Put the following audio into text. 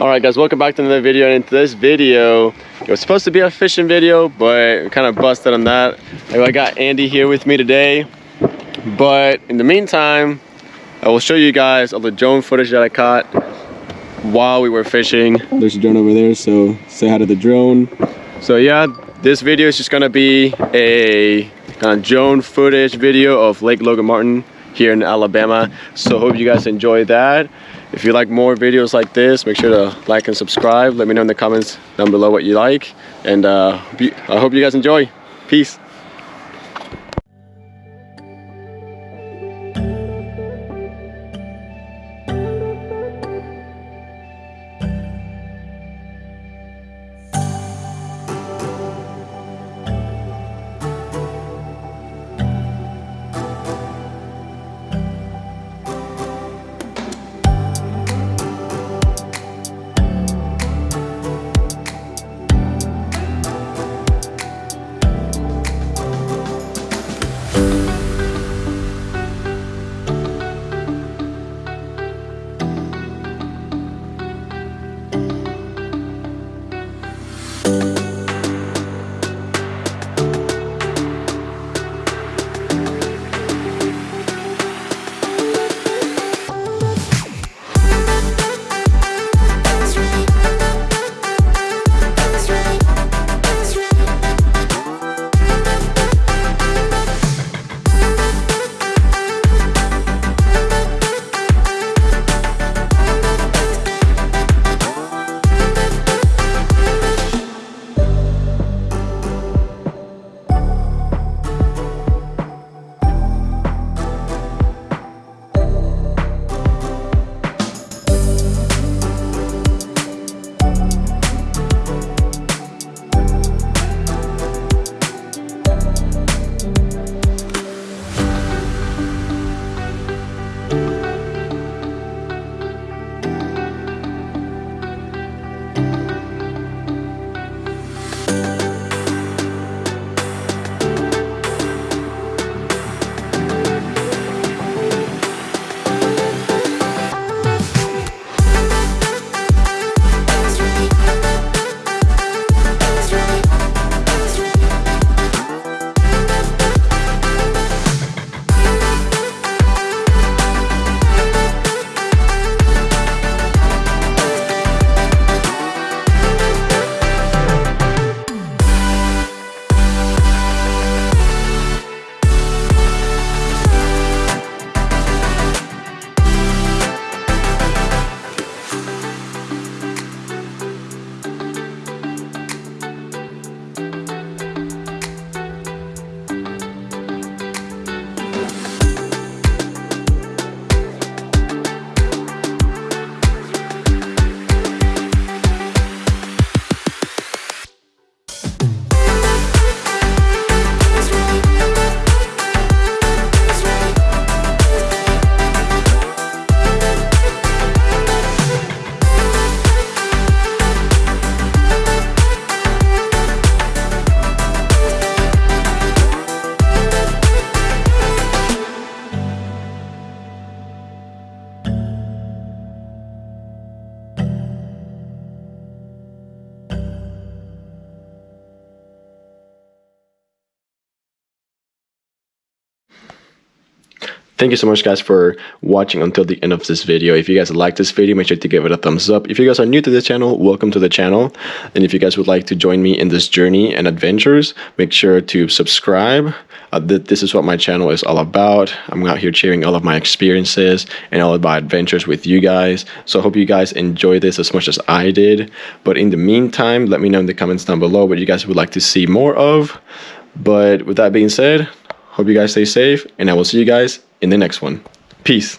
Alright guys, welcome back to another video and in this video it was supposed to be a fishing video but kind of busted on that. I got Andy here with me today but in the meantime I will show you guys all the drone footage that I caught while we were fishing. There's a drone over there so say hi to the drone. So yeah, this video is just gonna be a kind of drone footage video of Lake Logan Martin here in Alabama. So hope you guys enjoy that. If you like more videos like this, make sure to like and subscribe. Let me know in the comments down below what you like. And uh, I hope you guys enjoy. Peace. Thank you so much guys for watching until the end of this video. If you guys like this video, make sure to give it a thumbs up. If you guys are new to the channel, welcome to the channel. And if you guys would like to join me in this journey and adventures, make sure to subscribe. Uh, th this is what my channel is all about. I'm out here sharing all of my experiences and all of my adventures with you guys. So I hope you guys enjoy this as much as I did. But in the meantime, let me know in the comments down below what you guys would like to see more of. But with that being said, hope you guys stay safe and I will see you guys in the next one. Peace.